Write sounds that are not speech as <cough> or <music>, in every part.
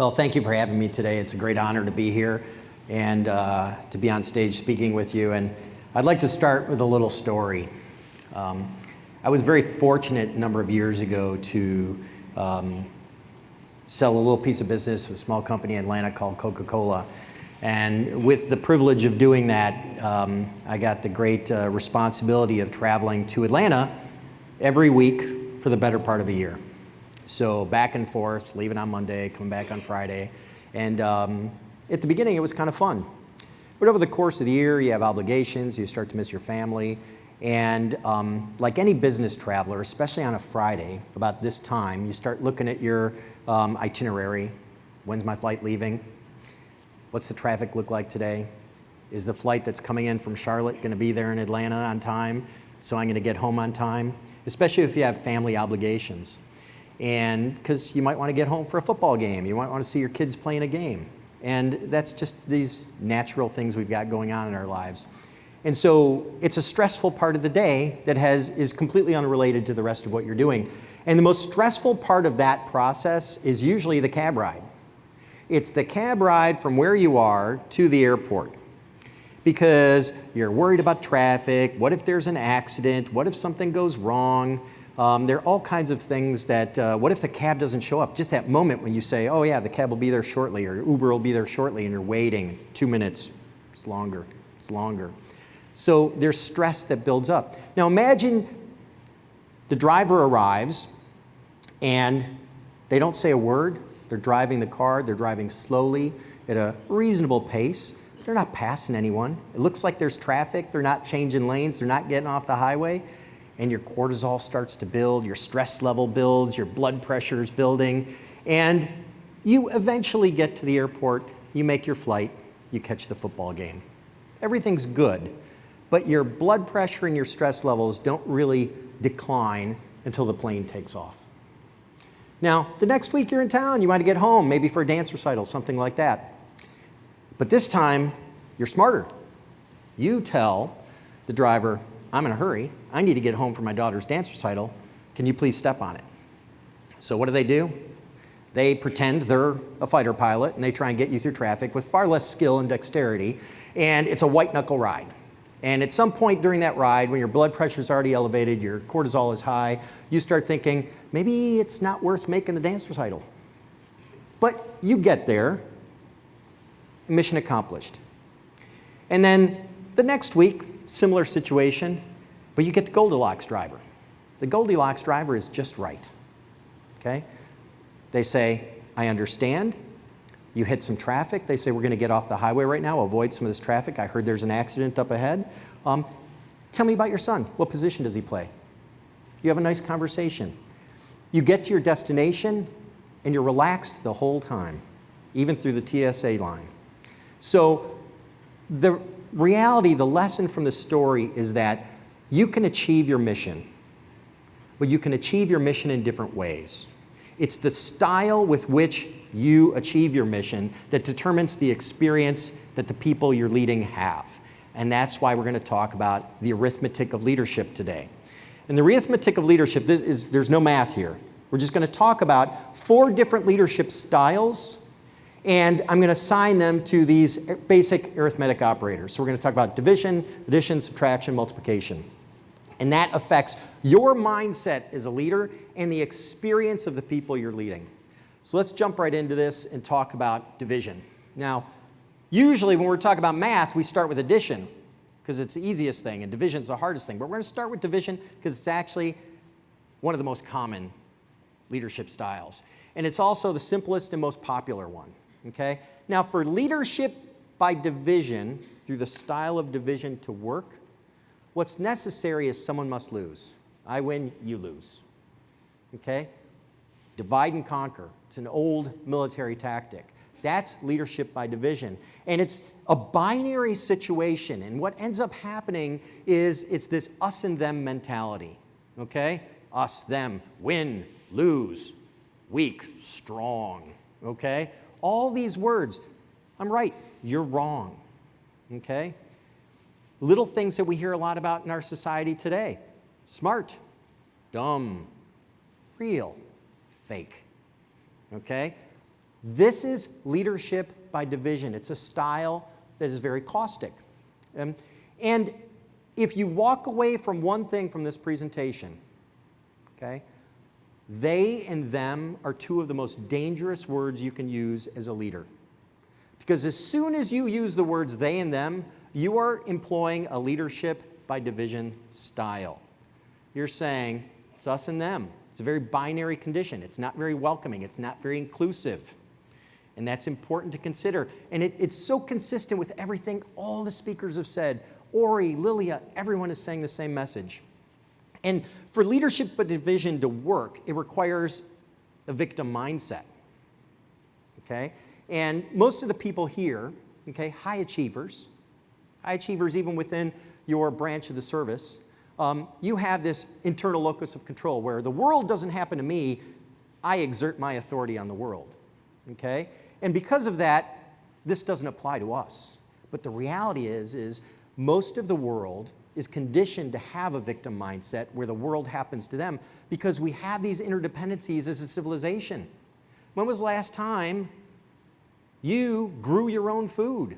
Well, thank you for having me today. It's a great honor to be here and uh, to be on stage speaking with you. And I'd like to start with a little story. Um, I was very fortunate a number of years ago to um, sell a little piece of business with a small company in Atlanta called Coca-Cola. And with the privilege of doing that, um, I got the great uh, responsibility of traveling to Atlanta every week for the better part of a year. So back and forth, leaving on Monday, coming back on Friday. And um, at the beginning, it was kind of fun. But over the course of the year, you have obligations, you start to miss your family. And um, like any business traveler, especially on a Friday, about this time, you start looking at your um, itinerary. When's my flight leaving? What's the traffic look like today? Is the flight that's coming in from Charlotte going to be there in Atlanta on time? So I'm going to get home on time? Especially if you have family obligations. And because you might want to get home for a football game. You might want to see your kids playing a game. And that's just these natural things we've got going on in our lives. And so it's a stressful part of the day that has, is completely unrelated to the rest of what you're doing. And the most stressful part of that process is usually the cab ride. It's the cab ride from where you are to the airport because you're worried about traffic. What if there's an accident? What if something goes wrong? Um, there are all kinds of things that, uh, what if the cab doesn't show up? Just that moment when you say, oh yeah, the cab will be there shortly or Uber will be there shortly and you're waiting two minutes, it's longer, it's longer. So there's stress that builds up. Now imagine the driver arrives and they don't say a word, they're driving the car, they're driving slowly at a reasonable pace. They're not passing anyone. It looks like there's traffic, they're not changing lanes, they're not getting off the highway, and your cortisol starts to build, your stress level builds, your blood pressure is building, and you eventually get to the airport, you make your flight, you catch the football game. Everything's good, but your blood pressure and your stress levels don't really decline until the plane takes off. Now, the next week you're in town, you want to get home, maybe for a dance recital, something like that. But this time, you're smarter. You tell the driver, I'm in a hurry, I need to get home for my daughter's dance recital, can you please step on it? So what do they do? They pretend they're a fighter pilot and they try and get you through traffic with far less skill and dexterity, and it's a white knuckle ride. And at some point during that ride, when your blood pressure is already elevated, your cortisol is high, you start thinking, maybe it's not worth making the dance recital. But you get there, mission accomplished. And then the next week, similar situation, but you get the Goldilocks driver. The Goldilocks driver is just right, okay? They say, I understand, you hit some traffic. They say, we're going to get off the highway right now, avoid some of this traffic. I heard there's an accident up ahead. Um, tell me about your son. What position does he play? You have a nice conversation. You get to your destination and you're relaxed the whole time, even through the TSA line. So the reality, the lesson from the story is that you can achieve your mission, but you can achieve your mission in different ways. It's the style with which you achieve your mission that determines the experience that the people you're leading have. And that's why we're going to talk about the arithmetic of leadership today. And the arithmetic of leadership, is, there's no math here. We're just going to talk about four different leadership styles, and I'm going to assign them to these basic arithmetic operators. So we're going to talk about division, addition, subtraction, multiplication. And that affects your mindset as a leader and the experience of the people you're leading. So let's jump right into this and talk about division. Now, usually when we're talking about math, we start with addition because it's the easiest thing and division is the hardest thing. But we're going to start with division because it's actually one of the most common leadership styles. And it's also the simplest and most popular one, okay? Now for leadership by division, through the style of division to work, what's necessary is someone must lose. I win, you lose, okay? Divide and conquer. It's an old military tactic. That's leadership by division. And it's a binary situation. And what ends up happening is it's this us and them mentality. Okay? Us, them, win, lose, weak, strong. Okay? All these words. I'm right, you're wrong. Okay? Little things that we hear a lot about in our society today. Smart, dumb, real, fake. Okay? This is leadership by division. It's a style that is very caustic. Um, and if you walk away from one thing from this presentation, okay, they and them are two of the most dangerous words you can use as a leader. Because as soon as you use the words they and them, you are employing a leadership by division style. You're saying, it's us and them. It's a very binary condition. It's not very welcoming. It's not very inclusive. And that's important to consider. And it, it's so consistent with everything all the speakers have said. Ori, Lilia, everyone is saying the same message. And for leadership but division to work, it requires a victim mindset. Okay? And most of the people here, okay, high achievers, high achievers even within your branch of the service, um, you have this internal locus of control where the world doesn't happen to me, I exert my authority on the world. Okay? And because of that, this doesn't apply to us. But the reality is, is most of the world is conditioned to have a victim mindset where the world happens to them because we have these interdependencies as a civilization. When was the last time you grew your own food?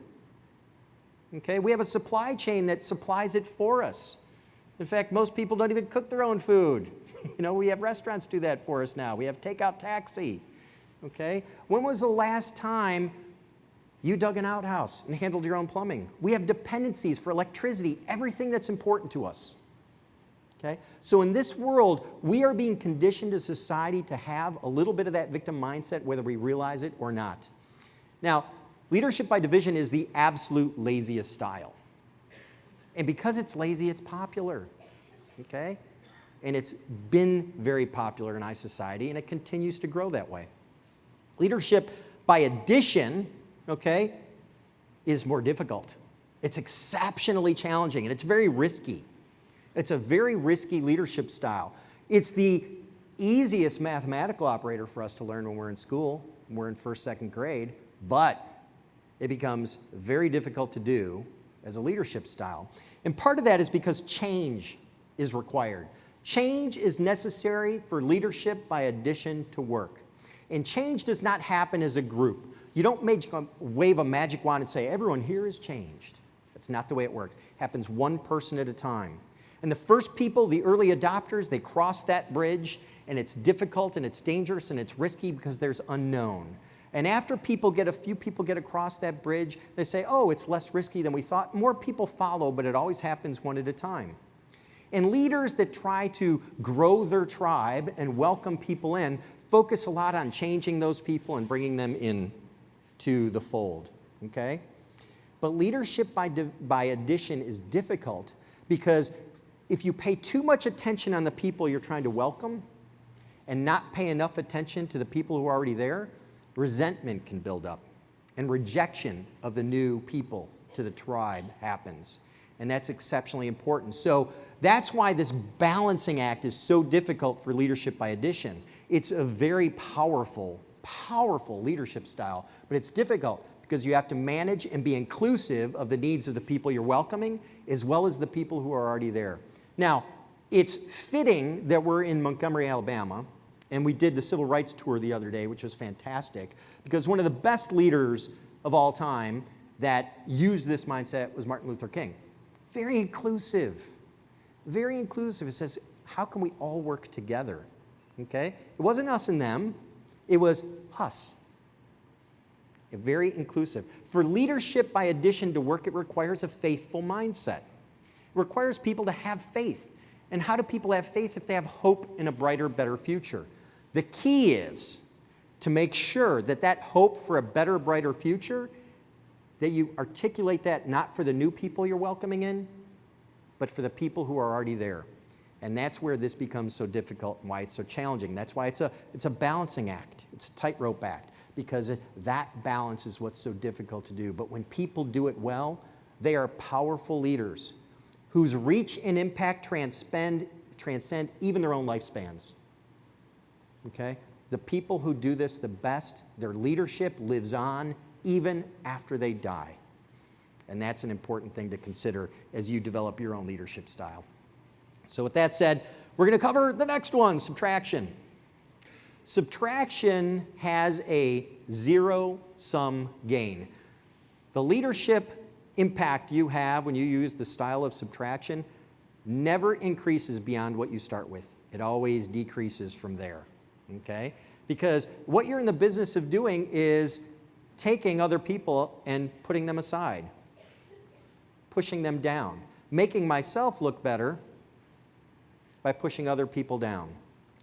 Okay, we have a supply chain that supplies it for us. In fact, most people don't even cook their own food. <laughs> You know, we have restaurants do that for us now. We have takeout taxi. Okay? When was the last time you dug an outhouse and handled your own plumbing? We have dependencies for electricity, everything that's important to us. Okay? So in this world, we are being conditioned as a society to have a little bit of that victim mindset, whether we realize it or not. Now, leadership by division is the absolute laziest style. And because it's lazy, it's popular, okay? And it's been very popular in our society, and it continues to grow that way. Leadership by addition, okay, is more difficult. It's exceptionally challenging, and it's very risky. It's a very risky leadership style. It's the easiest mathematical operator for us to learn when we're in school, when we're in first, second grade, but it becomes very difficult to do as a leadership style. And part of that is because change is required. Change is necessary for leadership by addition to work. And change does not happen as a group. You don't um, wave a magic wand and say, everyone here is changed. That's not the way it works. It happens one person at a time. And the first people, the early adopters, they cross that bridge and it's difficult and it's dangerous and it's risky because there's unknown. And after people get, a few people get across that bridge, they say, oh, it's less risky than we thought. More people follow, but it always happens one at a time. And leaders that try to grow their tribe and welcome people in focus a lot on changing those people and bringing them in to the fold, okay? But leadership by, by addition is difficult because if you pay too much attention on the people you're trying to welcome and not pay enough attention to the people who are already there, resentment can build up and rejection of the new people to the tribe happens. And that's exceptionally important. So that's why this balancing act is so difficult for leadership by addition. It's a very powerful, powerful leadership style, but it's difficult because you have to manage and be inclusive of the needs of the people you're welcoming as well as the people who are already there. Now, it's fitting that we're in Montgomery, Alabama, and we did the civil rights tour the other day, which was fantastic, because one of the best leaders of all time that used this mindset was Martin Luther King. Very inclusive, very inclusive. It says, how can we all work together? Okay? It wasn't us and them, it was us. Very inclusive. For leadership by addition to work, it requires a faithful mindset. It requires people to have faith. And how do people have faith if they have hope in a brighter, better future? The key is to make sure that that hope for a better, brighter future, that you articulate that not for the new people you're welcoming in, but for the people who are already there. And that's where this becomes so difficult and why it's so challenging. That's why it's a, it's a balancing act. It's a tightrope act because that balance is what's so difficult to do. But when people do it well, they are powerful leaders whose reach and impact transcend, transcend even their own lifespans okay? The people who do this the best, their leadership lives on even after they die. And that's an important thing to consider as you develop your own leadership style. So with that said, we're going to cover the next one, subtraction. Subtraction has a zero-sum gain. The leadership impact you have when you use the style of subtraction never increases beyond what you start with. It always decreases from there, okay? Because what you're in the business of doing is taking other people and putting them aside, pushing them down, making myself look better by pushing other people down.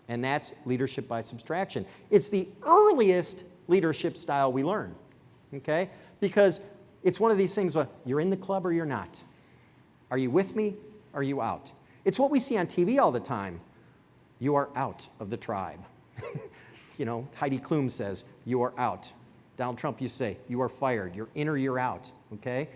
And that's leadership by subtraction. It's the earliest leadership style we learn, okay? Because it's one of these things where you're in the club or you're not. Are you with me? Are you out? It's what we see on TV all the time. You are out of the tribe. <laughs> you know, Heidi Klum says, you are out. Donald Trump, you say, you are fired. You're in or you're out, okay?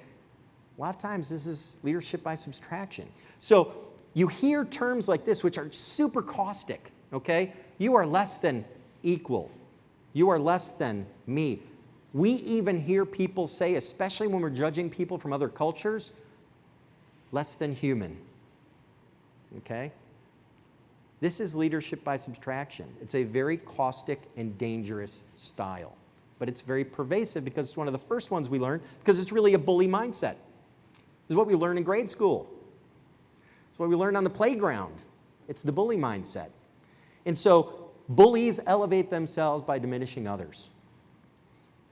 A lot of times this is leadership by subtraction. So you hear terms like this, which are super caustic, okay? You are less than equal. You are less than me. We even hear people say, especially when we're judging people from other cultures, less than human. Okay? This is leadership by subtraction. It's a very caustic and dangerous style. But it's very pervasive because it's one of the first ones we learn because it's really a bully mindset. Is what we learn in grade school. It's what we learned on the playground. It's the bully mindset. And so bullies elevate themselves by diminishing others.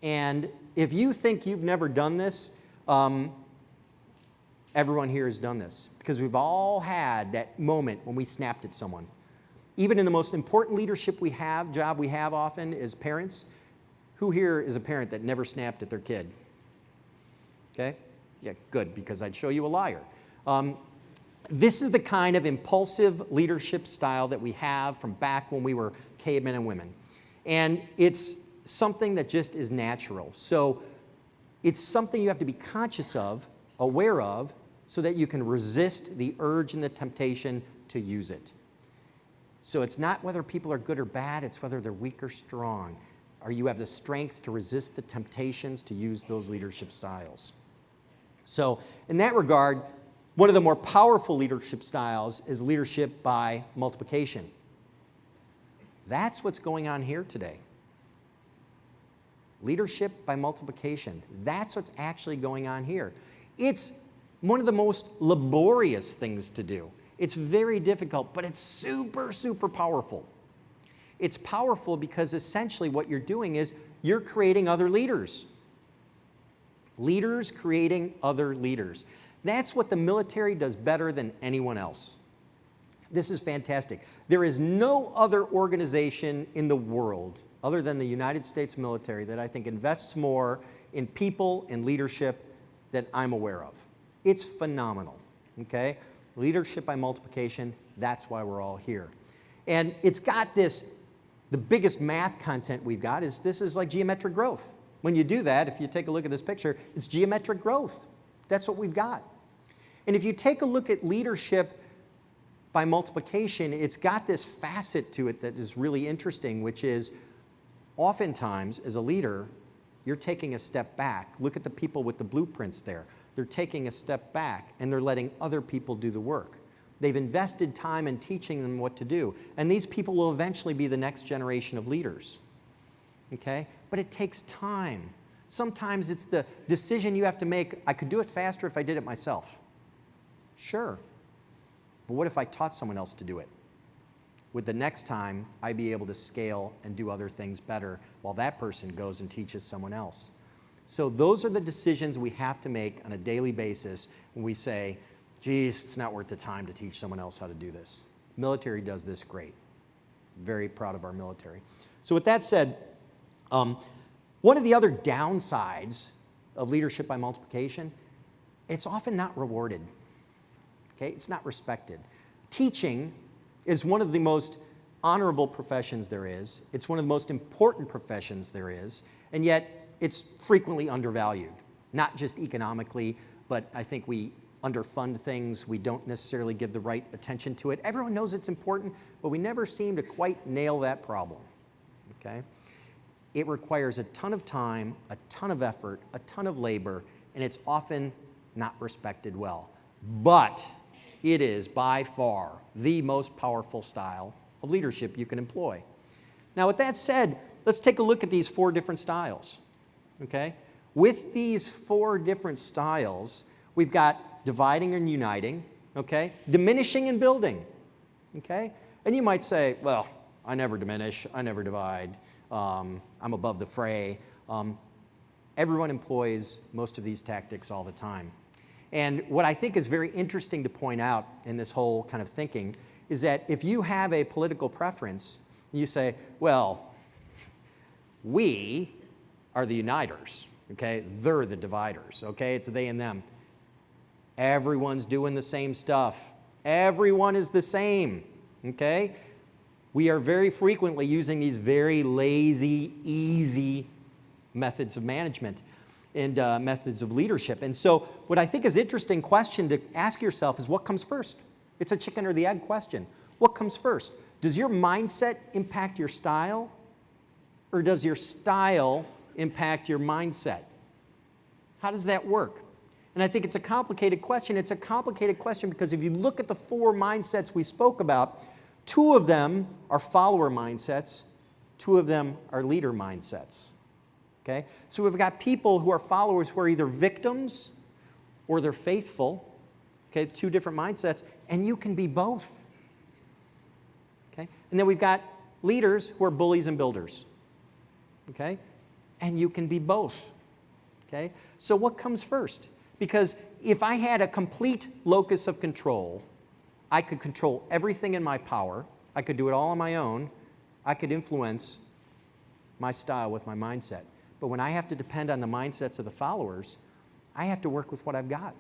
And if you think you've never done this, um, everyone here has done this because we've all had that moment when we snapped at someone. Even in the most important leadership we have, job we have often is parents, who here is a parent that never snapped at their kid? Okay? Yeah, good, because I'd show you a liar. Um, this is the kind of impulsive leadership style that we have from back when we were cavemen and women. And it's something that just is natural. So it's something you have to be conscious of, aware of, so that you can resist the urge and the temptation to use it. So it's not whether people are good or bad, it's whether they're weak or strong. Or you have the strength to resist the temptations to use those leadership styles. So in that regard, one of the more powerful leadership styles is leadership by multiplication. That's what's going on here today. Leadership by multiplication. That's what's actually going on here. It's one of the most laborious things to do. It's very difficult, but it's super, super powerful. It's powerful because essentially what you're doing is you're creating other leaders. Leaders creating other leaders. That's what the military does better than anyone else. This is fantastic. There is no other organization in the world other than the United States military that I think invests more in people and leadership that I'm aware of. It's phenomenal, okay? Leadership by multiplication, that's why we're all here. And it's got this, the biggest math content we've got is this is like geometric growth. When you do that, if you take a look at this picture, it's geometric growth. That's what we've got. And if you take a look at leadership by multiplication, it's got this facet to it that is really interesting, which is oftentimes as a leader, you're taking a step back. Look at the people with the blueprints there. They're taking a step back and they're letting other people do the work. They've invested time in teaching them what to do. And these people will eventually be the next generation of leaders. Okay? But it takes time. Sometimes it's the decision you have to make. I could do it faster if I did it myself. Sure. But what if I taught someone else to do it? Would the next time I be able to scale and do other things better while that person goes and teaches someone else? So those are the decisions we have to make on a daily basis when we say, geez, it's not worth the time to teach someone else how to do this. Military does this great. Very proud of our military. So with that said, um, one of the other downsides of leadership by multiplication, it's often not rewarded. Okay, it's not respected. Teaching is one of the most honorable professions there is. It's one of the most important professions there is, and yet it's frequently undervalued, not just economically, but I think we underfund things. We don't necessarily give the right attention to it. Everyone knows it's important, but we never seem to quite nail that problem, okay? It requires a ton of time, a ton of effort, a ton of labor, and it's often not respected well. But it is by far the most powerful style of leadership you can employ. Now, with that said, let's take a look at these four different styles. Okay? With these four different styles, we've got dividing and uniting, okay? Diminishing and building, okay? And you might say, well, I never diminish, I never divide, um, I'm above the fray. Um, everyone employs most of these tactics all the time. And what I think is very interesting to point out in this whole kind of thinking is that if you have a political preference, you say, well, we are the uniters, okay? They're the dividers, okay? It's they and them. Everyone's doing the same stuff. Everyone is the same, okay? We are very frequently using these very lazy, easy methods of management and uh, methods of leadership. And so what I think is interesting question to ask yourself is what comes first? It's a chicken or the egg question. What comes first? Does your mindset impact your style? Or does your style impact your mindset? How does that work? And I think it's a complicated question. It's a complicated question because if you look at the four mindsets we spoke about, two of them are follower mindsets, two of them are leader mindsets. Okay? So we've got people who are followers who are either victims or they're faithful. Okay, two different mindsets, and you can be both. Okay? And then we've got leaders who are bullies and builders. Okay? And you can be both. Okay? So what comes first? Because if I had a complete locus of control, I could control everything in my power, I could do it all on my own, I could influence my style with my mindset. But when I have to depend on the mindsets of the followers, I have to work with what I've got.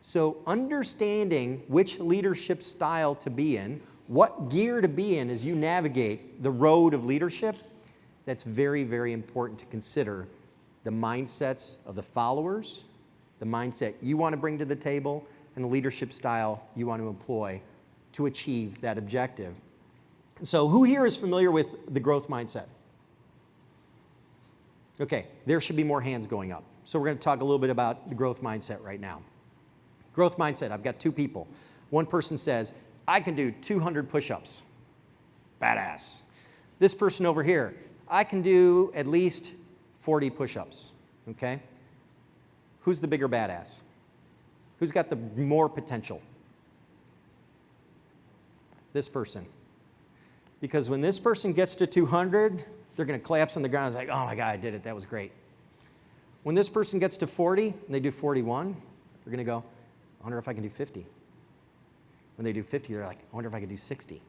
So understanding which leadership style to be in, what gear to be in as you navigate the road of leadership, that's very, very important to consider the mindsets of the followers, the mindset you want to bring to the table, and the leadership style you want to employ to achieve that objective. So who here is familiar with the growth mindset? Okay, there should be more hands going up. So we're going to talk a little bit about the growth mindset right now. Growth mindset, I've got two people. One person says, I can do 200 push-ups. Badass. This person over here, I can do at least 40 push-ups, okay? Who's the bigger badass? Who's got the more potential? This person. Because when this person gets to 200, they're going to collapse on the ground. It's like, oh my God, I did it. That was great. When this person gets to 40 and they do 41, they're going to go, I wonder if I can do 50. When they do 50, they're like, I wonder if I can do 60.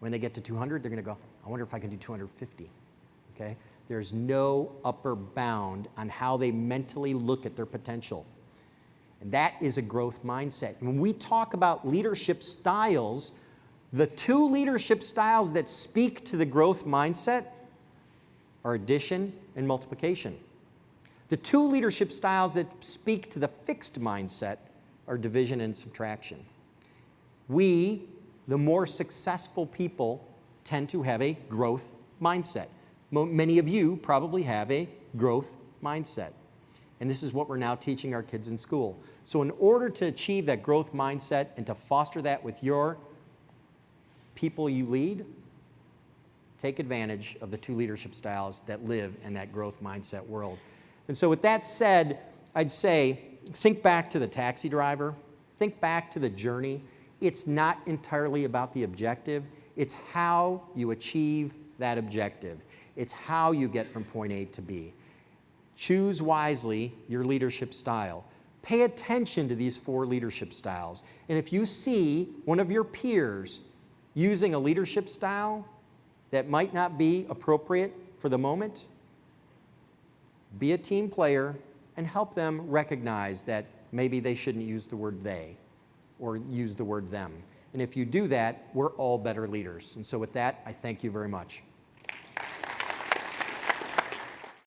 When they get to 200, they're going to go, I wonder if I can do 250. Okay? There's no upper bound on how they mentally look at their potential. And that is a growth mindset. When we talk about leadership styles, the two leadership styles that speak to the growth mindset are addition and multiplication. The two leadership styles that speak to the fixed mindset are division and subtraction. We, the more successful people, tend to have a growth mindset. Many of you probably have a growth mindset. And this is what we're now teaching our kids in school. So in order to achieve that growth mindset and to foster that with your people you lead, take advantage of the two leadership styles that live in that growth mindset world. And so with that said, I'd say think back to the taxi driver, think back to the journey. It's not entirely about the objective, it's how you achieve that objective. It's how you get from point A to B. Choose wisely your leadership style. Pay attention to these four leadership styles. And if you see one of your peers using a leadership style that might not be appropriate for the moment, be a team player and help them recognize that maybe they shouldn't use the word they or use the word them. And if you do that, we're all better leaders. And so with that, I thank you very much.